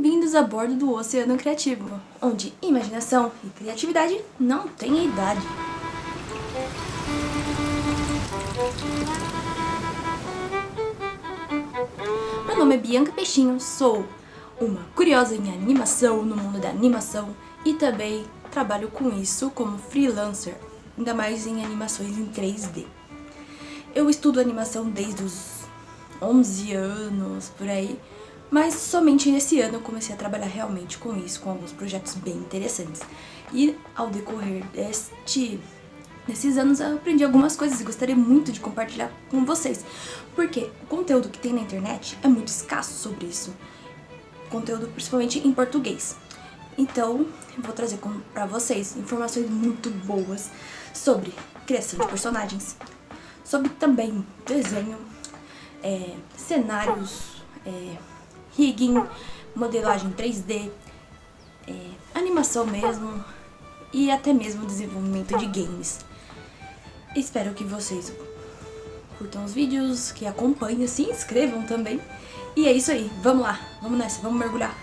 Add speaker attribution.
Speaker 1: Bem-vindos a bordo do Oceano Criativo, onde imaginação e criatividade não têm idade. Meu nome é Bianca Peixinho, sou uma curiosa em animação, no mundo da animação, e também trabalho com isso como freelancer, ainda mais em animações em 3D. Eu estudo animação desde os 11 anos, por aí, mas somente nesse ano eu comecei a trabalhar realmente com isso, com alguns projetos bem interessantes. E ao decorrer deste, desses anos eu aprendi algumas coisas e gostaria muito de compartilhar com vocês. Porque o conteúdo que tem na internet é muito escasso sobre isso. Conteúdo principalmente em português. Então, eu vou trazer para vocês informações muito boas sobre criação de personagens, sobre também desenho, é, cenários, é, rigging, modelagem 3D, é, animação mesmo e até mesmo desenvolvimento de games. Espero que vocês curtam os vídeos, que acompanhem, se inscrevam também. E é isso aí, vamos lá, vamos nessa, vamos mergulhar.